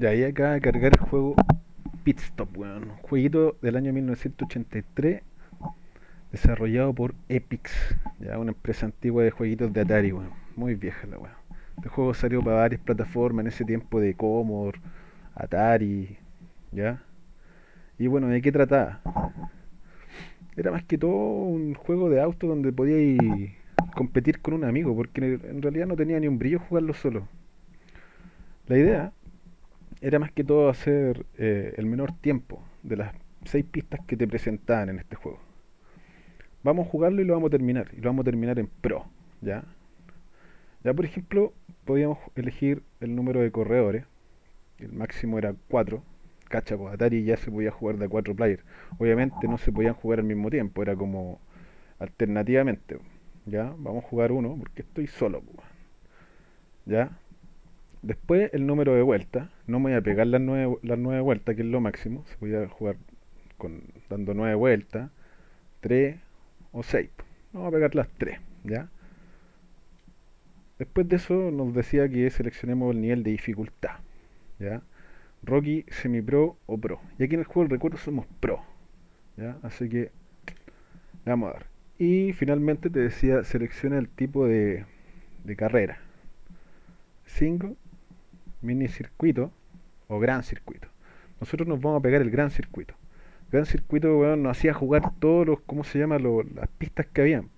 Y ahí acaba de cargar el juego Pit Stop, weón. Un jueguito del año 1983 desarrollado por Epix, ya una empresa antigua de jueguitos de Atari, weón. Muy vieja la weón. Este juego salió para varias plataformas en ese tiempo de Commodore, Atari, ¿ya? Y bueno, ¿de qué trataba? Era más que todo un juego de auto donde podíais competir con un amigo, porque en realidad no tenía ni un brillo jugarlo solo. La idea era más que todo hacer eh, el menor tiempo de las seis pistas que te presentaban en este juego. Vamos a jugarlo y lo vamos a terminar. Y lo vamos a terminar en Pro. ¿Ya? Ya por ejemplo, podíamos elegir el número de corredores. El máximo era 4. Cacha, pues Atari ya se podía jugar de 4 players. Obviamente no se podían jugar al mismo tiempo, era como alternativamente. ¿Ya? Vamos a jugar uno porque estoy solo. Pues. ¿Ya? Después el número de vueltas. No me voy a pegar las 9, las nueve vueltas, que es lo máximo. Se podía jugar con, dando 9 vueltas. 3 o 6. Vamos a pegar las 3. ¿Ya? Después de eso nos decía que seleccionemos el nivel de dificultad. ¿Ya? Rocky, semi-pro o pro. Y aquí en el juego del recuerdo somos pro. ¿Ya? Así que le vamos a dar. Y finalmente te decía selecciona el tipo de, de carrera. Single, mini circuito o gran circuito. Nosotros nos vamos a pegar el gran circuito. gran circuito bueno, nos hacía jugar todos los, ¿cómo se llama? las pistas que habían.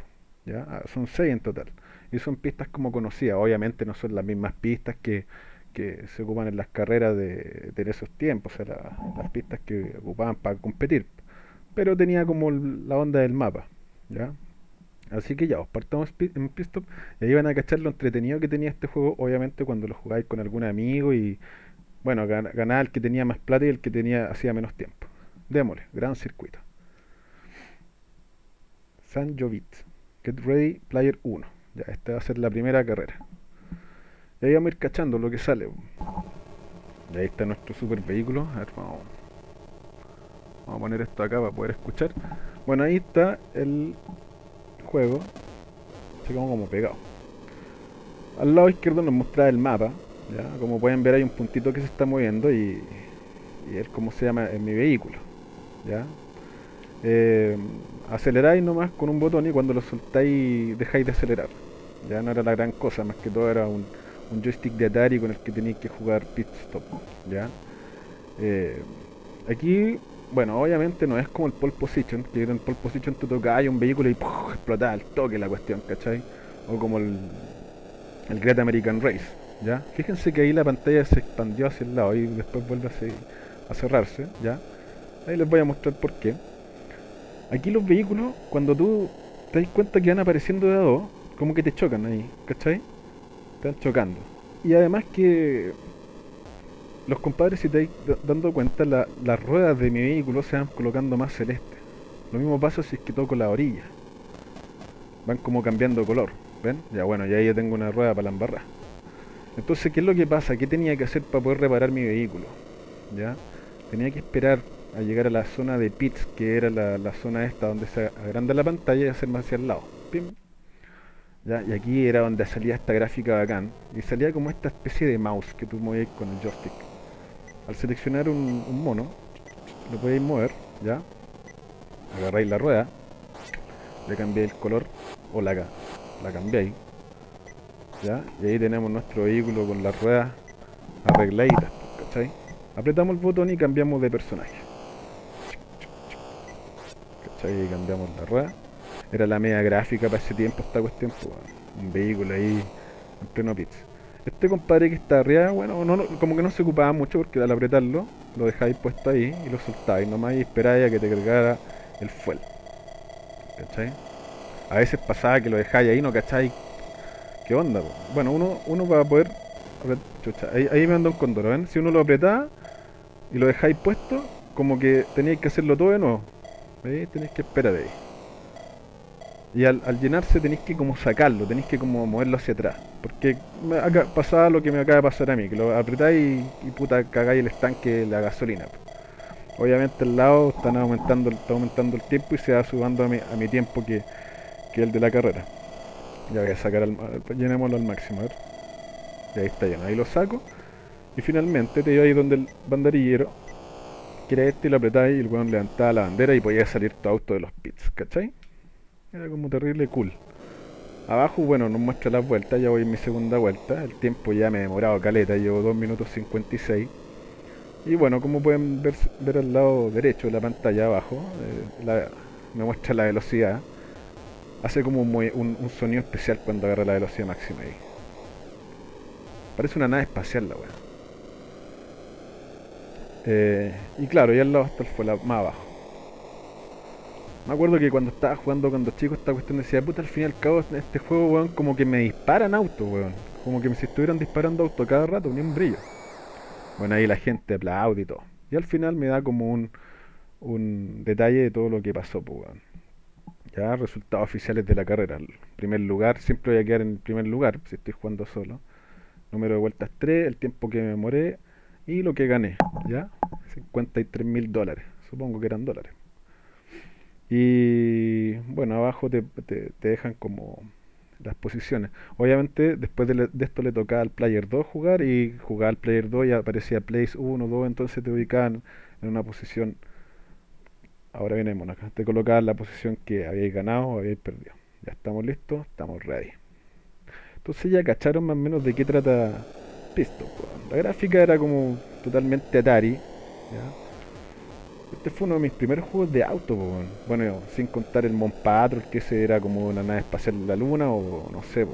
¿ya? Ah, son seis en total y son pistas como conocidas. Obviamente no son las mismas pistas que, se ocupan en las carreras de, esos tiempos, o sea, las pistas que ocupaban para competir. Pero tenía como la onda del mapa, ¿ya? Así que ya, os partamos en Pistop y ahí van a cachar lo entretenido que tenía este juego, obviamente cuando lo jugáis con algún amigo y bueno, ganaba el que tenía más plata y el que tenía hacía menos tiempo. Démosle, gran circuito. San Jovit. Get ready, player 1. Ya, esta va a ser la primera carrera. Y ahí vamos a ir cachando lo que sale. Y ahí está nuestro super vehículo. A ver, vamos, vamos a poner esto acá para poder escuchar. Bueno, ahí está el juego. Se como, como pegado. Al lado izquierdo nos muestra el mapa. ¿ya? Como pueden ver hay un puntito que se está moviendo y, es como se llama en mi vehículo. ¿ya? Eh, aceleráis nomás con un botón y cuando lo soltáis dejáis de acelerar. Ya no era la gran cosa, más que todo era un, joystick de Atari con el que tenéis que jugar pit stop. ¿ya? Eh, aquí, bueno, obviamente no es como el pole position, que en el pole position tú tocabas un vehículo y explotaba al toque la cuestión, ¿cachai? O como el, el Great American Race. ¿ya? Fíjense que ahí la pantalla se expandió hacia el lado y después vuelve a, cerrarse. ¿ya? Ahí les voy a mostrar por qué. Aquí los vehículos, cuando tú te das cuenta que van apareciendo de a dos, como que te chocan ahí, ¿cachai? Te van chocando. Y además que los compadres, si te dando cuenta, las ruedas de mi vehículo se van colocando más celeste. Lo mismo pasa si es que toco la orilla. Van como cambiando color. ¿Ven? Ya bueno, ya ahí ya tengo una rueda para la embarrar. Entonces, ¿qué es lo que pasa? ¿Qué tenía que hacer para poder reparar mi vehículo? ¿Ya? Tenía que esperar a llegar a la zona de pits, que era la, zona esta donde se agranda la pantalla y hacer más hacia el lado. ¿Ya? Y aquí era donde salía esta gráfica bacán. Y salía como esta especie de mouse que tú movías con el joystick. Al seleccionar un, mono, lo podéis mover, ¿ya? Agarráis la rueda, le cambiáis el color, o la, la cambiáis, ¿ya? Y ahí tenemos nuestro vehículo con las ruedas arregladitas, ¿cachai? Apretamos el botón y cambiamos de personaje. Y cambiamos la rueda. Era la media gráfica para ese tiempo esta cuestión, pues, un vehículo ahí en pleno pits. Este compadre que está arriba, bueno, no, como que no se ocupaba mucho porque al apretarlo, lo dejáis puesto ahí y lo soltáis nomás y esperáis a que te cargara el fuel. ¿Cachai? A veces pasaba que lo dejáis ahí, no cacháis qué onda. Bueno, uno, uno va a poder... ahí, ahí, me anda un condoro, ¿ven? Si uno lo apretaba y lo dejáis puesto, como que teníais que hacerlo todo de nuevo. ¿Veis? Tenéis que esperar ahí. Y al, llenarse tenéis que como sacarlo, tenéis que como moverlo hacia atrás. Porque pasaba lo que me acaba de pasar a mí, que lo apretáis y, puta cagáis el estanque de la gasolina. Obviamente al lado están aumentando, está aumentando el tiempo y se va subiendo a mi, a mi tiempo que, que el de la carrera. Ya voy a sacar al, llenémoslo al máximo, a ver. Y ahí está lleno, ahí lo saco. Y finalmente te iba ahí donde el banderillero, que era este, y lo apretáis y el weón levantaba la bandera y podía salir tu auto de los pits, ¿cachai? Era como terrible cool. Abajo, bueno, nos muestra las vueltas, ya voy en mi segunda vuelta, el tiempo ya me he demorado caleta, llevo 2 minutos 56. Y bueno, como pueden ver, ver al lado derecho de la pantalla abajo, eh, me muestra la velocidad. Hace como un, sonido especial cuando agarra la velocidad máxima ahí. Parece una nave espacial la weá. Eh, y claro, y al lado está el fue más abajo. Me acuerdo que cuando estaba jugando cuando chico esta cuestión decía, puta, al fin y al cabo este juego, weón, como que me disparan autos, weón. Como que si estuvieran disparando autos cada rato, ni un brillo. Bueno, ahí la gente aplaude y todo. Y al final me da como un, un detalle de todo lo que pasó, pues, weón. Ya, resultados oficiales de la carrera. Primer lugar, siempre voy a quedar en el primer lugar si estoy jugando solo. Número de vueltas 3, el tiempo que me moré y lo que gané, ¿ya? 53 mil dólares. Supongo que eran dólares. Y bueno, abajo te, te, dejan como las posiciones. Obviamente, después de, esto le tocaba al Player 2 jugar y jugar al Player 2 y aparecía Place 1, 2, entonces te ubicaban en una posición Ahora viene acá. Te colocaba la posición que habéis ganado o habéis perdido. Ya estamos listos, estamos ready. Entonces ya cacharon más o menos de qué trata Pistol. La gráfica era como totalmente Atari. Este fue uno de mis primeros juegos de auto. Bueno, sin contar el Mon Patrol, que ese era como una nave espacial de la luna o no sé.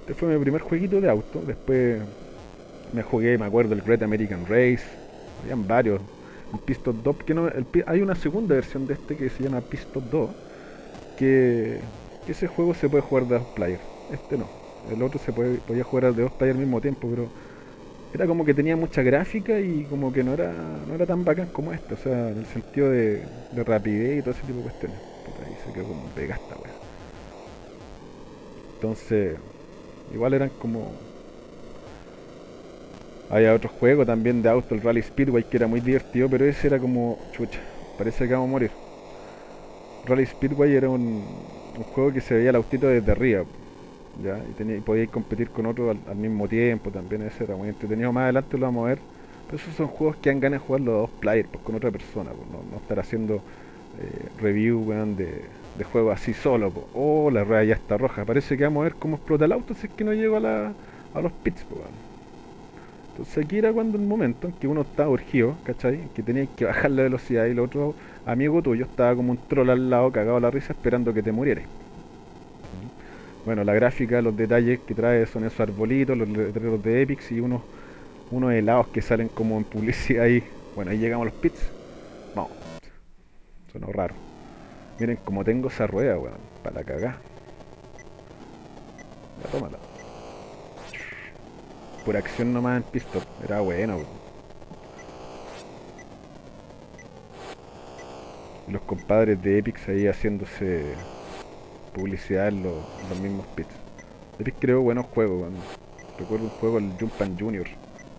Este fue mi primer jueguito de auto. Después me jugué, me acuerdo, el Great American Race. Habían varios el Piston 2, que no, hay una segunda versión de este que se llama Piston 2, que, ese juego se puede jugar de dos players, este no, el otro se puede, podía jugar de dos players al mismo tiempo, pero era como que tenía mucha gráfica y como que no era no era tan bacán como este, o sea, en el sentido de, rapidez y todo ese tipo de cuestiones. Puta, ahí se quedó como pegasta, weón. Entonces, igual eran como había otro juego también de auto, el Rally Speedway, que era muy divertido, pero ese era como, chucha, parece que vamos a morir. Rally Speedway era un, juego que se veía el autito desde arriba, ¿ya? Y, tenía, podíais competir con otro al, mismo tiempo, también ese era muy entretenido. Más adelante lo vamos a ver, pero esos son juegos que han ganas de jugarlo a dos players, pues con otra persona, pues, no, estar haciendo eh, review, de, de juegos así solo. Pues. Oh, la rueda ya está roja, parece que vamos a ver cómo explota el auto si es que no llego a, la, a los pits, pues, entonces aquí era cuando el momento en que uno estaba urgido, ¿cachai? Que tenía que bajar la velocidad y el otro amigo tuyo estaba como un troll al lado, cagado a la risa, esperando que te murieras. Bueno, la gráfica, los detalles que trae son esos arbolitos, los letreros de Epics y unos, unos helados que salen como en publicidad ahí. Bueno, ahí llegamos a los pits. Vamos. Suena raro. Miren cómo tengo esa rueda, weón. Para cagar. Ya tómala por acción nomás en pistol. Era bueno. Los compadres de Epic ahí haciéndose publicidad en, los mismos pits. Epic creó buenos juegos. Recuerdo un juego, el Jumpan Junior.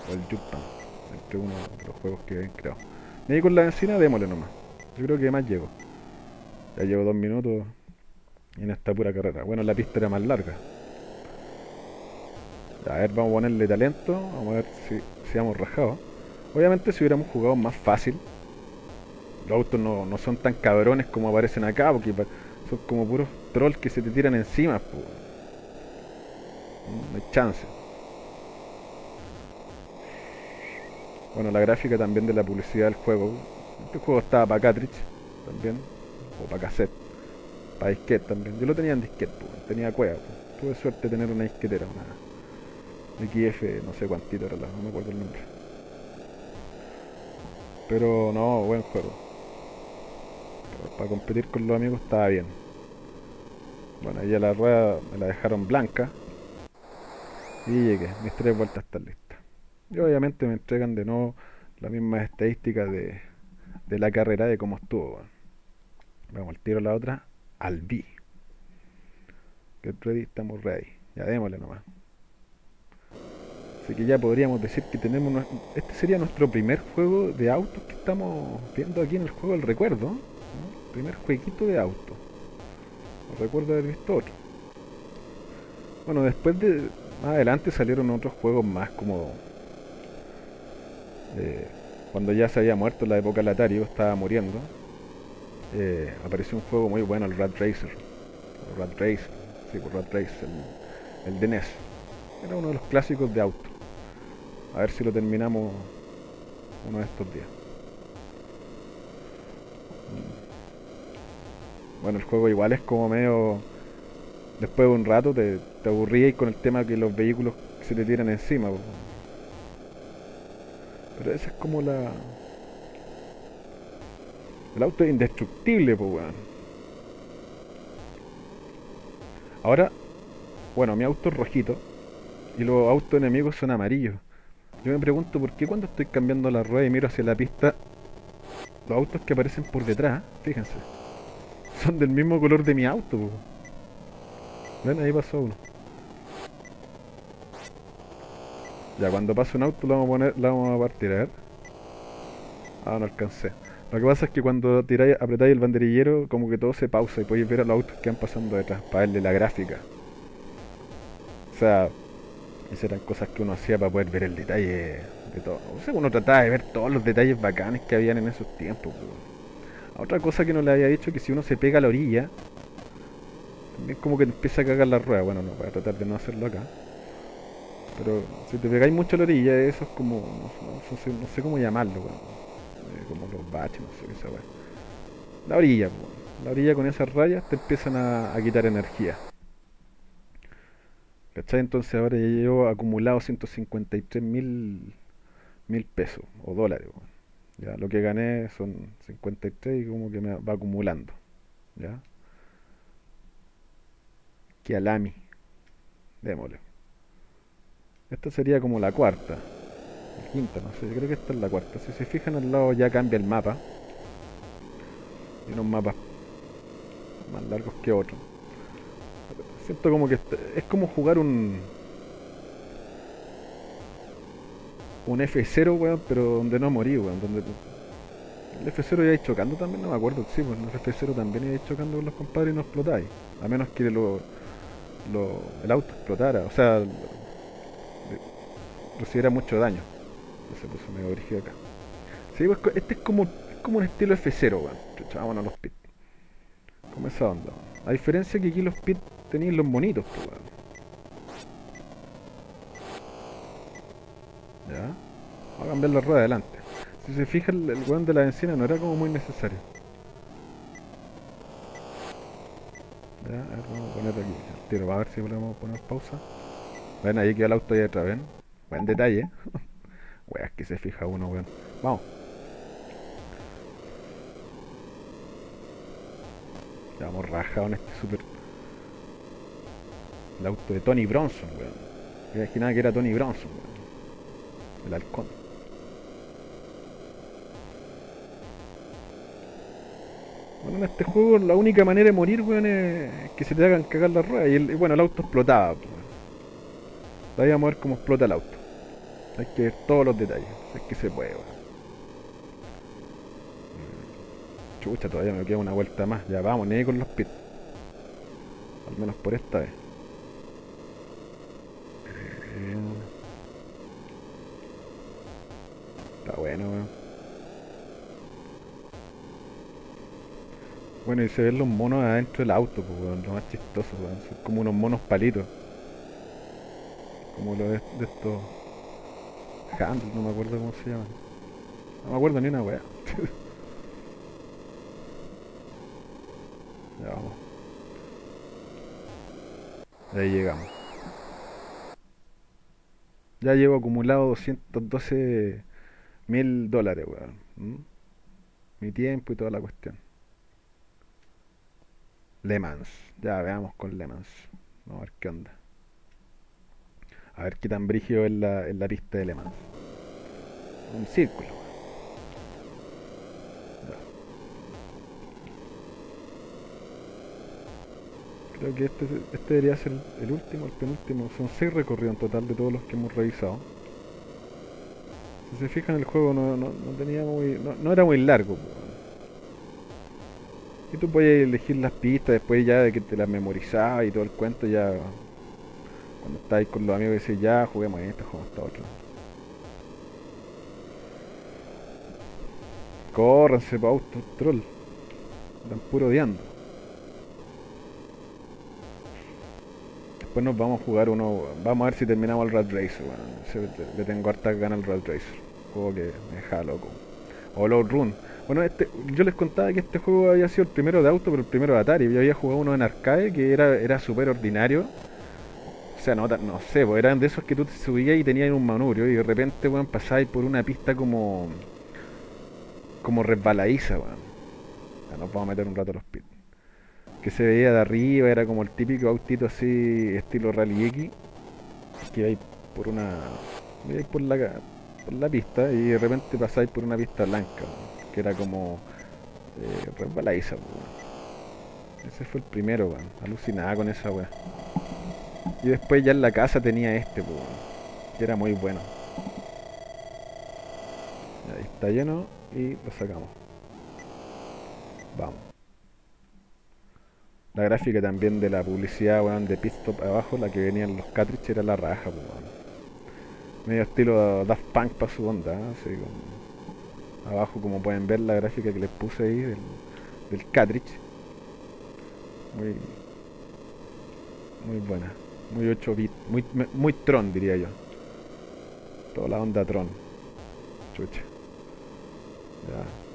O el Jumpan. Entre uno de los juegos que habían creado. Me con la encina, démosle nomás. Yo creo que más llego. Ya llevo dos minutos en esta pura carrera. Bueno, la pista era más larga. A ver, vamos a ponerle talento. Vamos a ver si, si hemos rajado. Obviamente si hubiéramos jugado más fácil. Los autos no, son tan cabrones como aparecen acá, porque son como puros trolls que se te tiran encima. No hay chance. Bueno, la gráfica también de la publicidad del juego. Este juego estaba para cartridge también, o para cassette, para disquete también. Yo lo tenía en disquete, tenía cueva. Tuve suerte de tener una disquetera, una, XF, no sé cuántito era la, no me acuerdo el nombre. Pero no, buen juego. Para competir con los amigos estaba bien. Bueno, ya la rueda me la dejaron blanca. Y llegué, mis tres vueltas están listas. Y obviamente me entregan de nuevo las mismas estadísticas de, de la carrera de cómo estuvo. Vamos al tiro la otra, al B. Que ready, estamos ready. Ya démosle nomás. Así que ya podríamos decir que tenemos... Este sería nuestro primer juego de autos que estamos viendo aquí en el juego del recuerdo. Primer jueguito de auto. No recuerdo haber visto otro. Bueno, después de... Más adelante salieron otros juegos más como... eh, cuando ya se había muerto la época del Atari, estaba muriendo, eh, apareció un juego muy bueno, el Rat Racer. El Rat Racer, sí, por pues, Rat Racer, el, el de NES. Era uno de los clásicos de auto. A ver si lo terminamos uno de estos días. Bueno, el juego igual es como medio... Después de un rato te, te aburrías con el tema que los vehículos se te tiran encima. Pero esa es como la... El auto es indestructible, pues weón. Ahora, bueno, mi auto es rojito y los autos enemigos son amarillos. Yo me pregunto por qué cuando estoy cambiando la rueda y miro hacia la pista, los autos que aparecen por detrás, fíjense, son del mismo color de mi auto. Ven, ahí pasó uno. Ya, cuando pase un auto lo vamos a poner, lo vamos a partir, a ver. Ah, no alcancé. Lo que pasa es que cuando tiráis, apretáis el banderillero, como que todo se pausa y podéis ver a los autos que van pasando detrás, para verle la gráfica. O sea, esas eran cosas que uno hacía para poder ver el detalle de todo. O sea, uno trataba de ver todos los detalles bacanes que habían en esos tiempos. Otra cosa que no le había dicho que si uno se pega a la orilla, también como que empieza a cagar la rueda. Bueno, no, voy a tratar de no hacerlo acá. Pero si te pegáis mucho a la orilla, eso es como. No, sé, cómo llamarlo, eh, como los baches, no sé qué esa La orilla, la orilla con esas rayas te empiezan a, quitar energía. ¿Cachai? Entonces ahora ya llevo acumulado 153 mil, mil pesos o dólares. Ya, lo que gané son 53 y como que me va acumulando. ¿Ya? Que alami. Démosle. Esta sería como la cuarta. La quinta, no sé, yo creo que esta es la cuarta. Si se fijan al lado ya cambia el mapa. Y unos mapas más largos que otros. Siento como que es como jugar un... Un F0, weón, pero donde no morí, weón. Donde... El F0 ya ir chocando también, no me acuerdo. Sí, pues el F0 también iba chocando con los compadres y no explotáis. A menos que lo, lo, el auto explotara. O sea, recibiera mucho daño. Se puso medio brígido acá. Sí, pues, este es como, como un estilo F0, weón. A los pits. Como esa onda. A diferencia que aquí los pits tenían los monitos, pues, weón. Ya. Vamos a cambiar la rueda adelante. Si se fija, el, el weón de la encina no era como muy necesario. Ya, a ver, vamos a poner aquí el tiro, a ver si podemos poner pausa. Ven, ahí queda el auto ahí atrás, ven. Buen detalle. Weas que se fija uno, weón. Vamos. Ya vamos rajado en este super. El auto de Tony Bronson, weón. Me imaginaba que era Tony Bronson, weón. El halcón. Bueno, en este juego la única manera de morir, weón, es que se te hagan cagar la rueda. Y bueno, el auto explotaba. Weón. a ver cómo explota el auto. Hay que ver todos los detalles. Es que se puede, mm. Chucha, todavía me queda una vuelta más. Ya vamos, ni con los pits. Al menos por esta vez. Eh, bueno, weón. Bueno, y se ven los monos adentro del auto, pues, weón. Lo más chistoso, weón. Son como unos monos palitos. Como lo de, de estos Handle, no me acuerdo cómo se llama. No me acuerdo ni una wea. ya vamos. Ahí llegamos. Ya llevo acumulado 212 mil dólares, weón. Mi tiempo y toda la cuestión. Le Mans. Ya veamos con Le Mans. Vamos a ver qué onda. A ver qué tan brígido es la, en la pista de Le Mans. Un círculo. Creo que este, este debería ser el último, el penúltimo. Son seis recorridos en total de todos los que hemos revisado. Si se fijan el juego no, no, tenía muy. No, era muy largo. Y tú podías elegir las pistas después ya de que te las memorizabas y todo el cuento ya cuando estáis con los amigos decís, ya, juguemos esto, juguemos esta otra. Córranse pa' troll. Están puro odiando. Después nos vamos a jugar uno. Vamos a ver si terminamos el Rat Racer, bueno. Le tengo harta ganas al Rat Racer. Juego que me deja loco. O Load Run. Bueno, este, yo les contaba que este juego había sido el primero de auto, pero el primero de Atari. Yo había jugado uno en arcade que era, era súper ordinario. O sea, no, no sé, pues eran de esos que tú te subías y tenías un manubrio y de repente, weón, pasabas por una pista como. como resbaladiza, weón. Ya nos vamos a meter un rato a los pits que se veía de arriba, era como el típico autito así, estilo Rally X, que vais por una. vais por la, por la pista y de repente pasáis por una pista blanca, que era como. Eh, resbaladiza, Ese fue el primero, man. alucinaba con esa weá. Y después ya en la casa tenía este, que era muy bueno. Ahí está lleno y lo sacamos. Vamos. La gráfica también de la publicidad, weón, de Pistop abajo, la que venían los cartridges era la raja, pues, Medio estilo Daft Punk para su onda, ¿eh? así como... Abajo, como pueden ver, la gráfica que les puse ahí del, del cartridge. Muy... Muy buena. Muy 8 bits. Muy, muy Tron, diría yo. Toda la onda Tron. Chucha. Ya.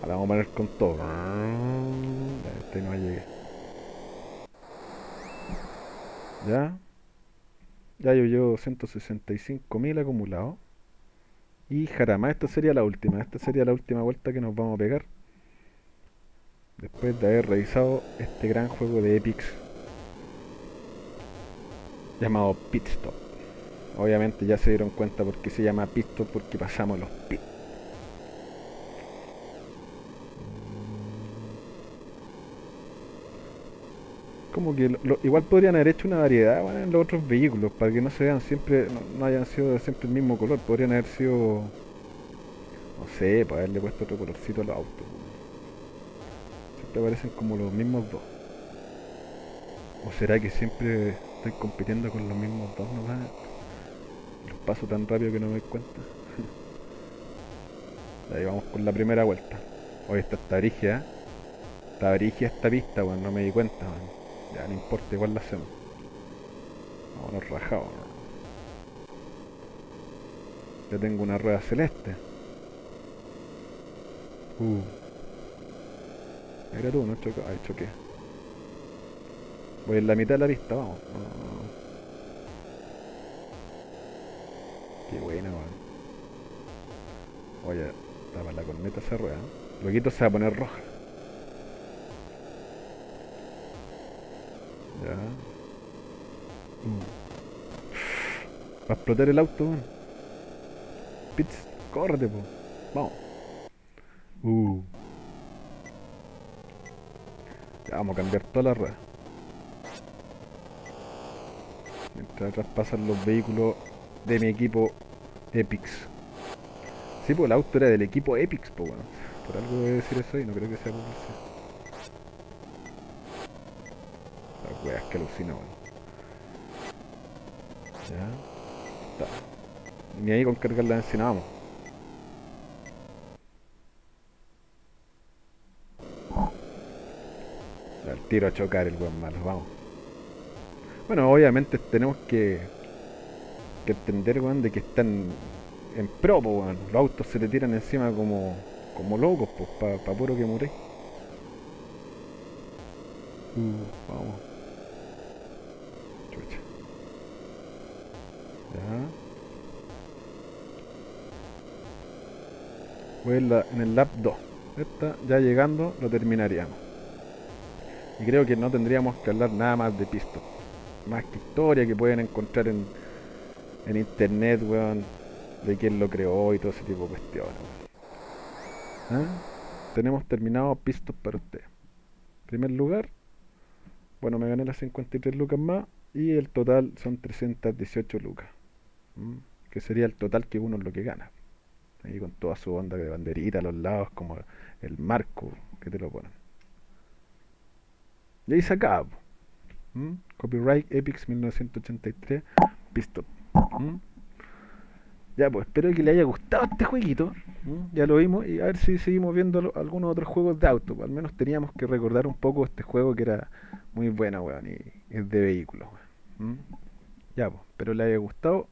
Ahora vamos a poner con todo. No llegué. Ya. Ya yo llevo 165.000 acumulados. Y jarama, esta sería la última. Esta sería la última vuelta que nos vamos a pegar. Después de haber revisado este gran juego de Epics. Llamado Pit Stop. Obviamente ya se dieron cuenta por qué se llama Pit Stop. Porque pasamos los pits. Como que igual podrían haber hecho una variedad en los otros vehículos para que no se vean siempre, no, hayan sido siempre el mismo color, podrían haber sido, no sé, para haberle puesto otro colorcito a los autos. Siempre parecen como los mismos dos. ¿O será que siempre estoy compitiendo con los mismos dos nomás? Los paso tan rápido que no me doy cuenta. Ahí vamos con la primera vuelta. Hoy está esta. Está brigia esta pista, bueno, no me di cuenta, ya no importa, igual la hacemos. Vámonos rajados. Ya tengo una rueda celeste. Uh. Mira tú, no choqué. Ay, choqué. Voy en la mitad de la pista, vamos. Qué buena, weón. Oye, para la corneta esa rueda. Luego se va a poner roja. Ya. Mm. Va a explotar el auto, man. Pits, córrete, po. Vamos. Uh. Ya vamos a cambiar toda la rueda. Mientras atrás pasan los vehículos de mi equipo Epix. Sí, pues el auto era del equipo Epix, po, bueno. Por algo debe decir eso y no creo que sea publicidad. Weas que alucina, Ya. Está. Ni ahí con cargar la encina, vamos. El tiro a chocar el buen malo, vamos. Bueno, obviamente tenemos que, que entender, weón, de que están en pro, weón. Los autos se te tiran encima como, como locos, pues, para pa puro que mure. Uh, vamos. Voy en, en el lap 2. Esta, ya llegando, lo terminaríamos. Y creo que no tendríamos que hablar nada más de pisto. Más que historia que pueden encontrar en, en internet, weón. De quién lo creó y todo ese tipo de cuestiones. ¿Ah? Tenemos terminado pistos para usted. Primer lugar. Bueno, me gané las 53 lucas más y el total son 318 lucas, ¿m? que sería el total que uno es lo que gana. Ahí con toda su onda de banderita a los lados, como el marco que te lo ponen. Y ahí se acaba. Mm. Copyright Epics 1983 Pistol. ¿m? Ya, pues espero que le haya gustado este jueguito. Mm. Ya lo vimos y a ver si seguimos viendo algunos otros juegos de auto. Al menos teníamos que recordar un poco este juego que era muy bueno, weón, y es de vehículos, ¿Mm? Ya, pues, espero les haya gustado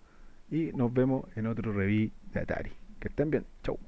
y nos vemos en otro review de Atari. Que estén bien, chau.